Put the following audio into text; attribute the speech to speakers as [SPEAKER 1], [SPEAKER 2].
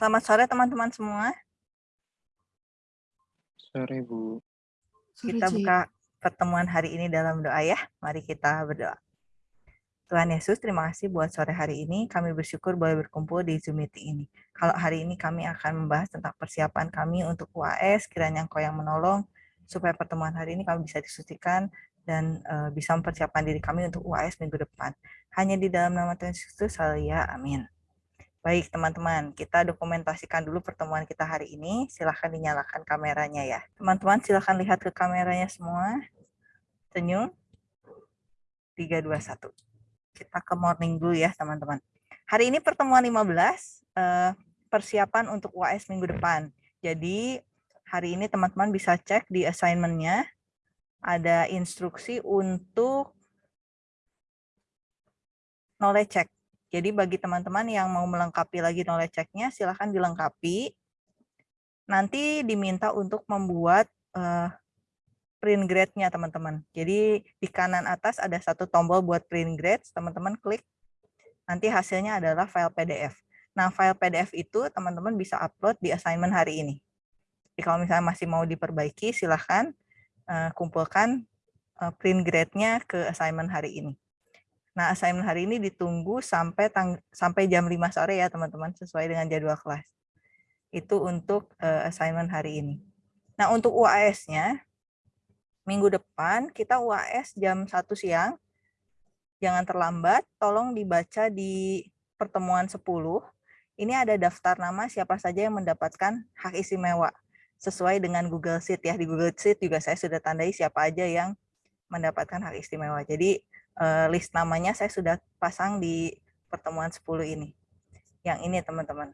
[SPEAKER 1] Selamat sore teman-teman semua.
[SPEAKER 2] Sore, Bu.
[SPEAKER 1] Kita buka pertemuan hari ini dalam doa ya. Mari kita berdoa. Tuhan Yesus, terima kasih buat sore hari ini. Kami bersyukur boleh berkumpul di Zoom meeting ini. Kalau hari ini kami akan membahas tentang persiapan kami untuk UAS, kiranya Engkau yang menolong, supaya pertemuan hari ini kami bisa disucikan dan uh, bisa mempersiapkan diri kami untuk UAS minggu depan. Hanya di dalam nama Tuhan Yesus, ya, amin. Baik, teman-teman, kita dokumentasikan dulu pertemuan kita hari ini. Silahkan dinyalakan kameranya ya. Teman-teman, silahkan lihat ke kameranya semua. Senyum. 3, 2, 1. Kita ke morning dulu ya, teman-teman. Hari ini pertemuan 15, eh, persiapan untuk UAS minggu depan. Jadi, hari ini teman-teman bisa cek di assignment-nya. Ada instruksi untuk knowledge check jadi bagi teman-teman yang mau melengkapi lagi knowledge check-nya, silahkan dilengkapi. Nanti diminta untuk membuat uh, print grade-nya teman-teman. Jadi di kanan atas ada satu tombol buat print grade, teman-teman klik. Nanti hasilnya adalah file PDF. Nah, file PDF itu teman-teman bisa upload di assignment hari ini. Jadi kalau misalnya masih mau diperbaiki, silahkan uh, kumpulkan uh, print grade-nya ke assignment hari ini. Nah, assignment hari ini ditunggu sampai tang sampai jam 5 sore ya, teman-teman, sesuai dengan jadwal kelas. Itu untuk uh, assignment hari ini. Nah, untuk UAS-nya, minggu depan kita UAS jam 1 siang. Jangan terlambat, tolong dibaca di pertemuan 10. Ini ada daftar nama siapa saja yang mendapatkan hak istimewa sesuai dengan Google Sheet ya. Di Google Sheet juga saya sudah tandai siapa aja yang mendapatkan hak istimewa. Jadi uh, list namanya saya sudah pasang di pertemuan 10 ini. Yang ini teman-teman.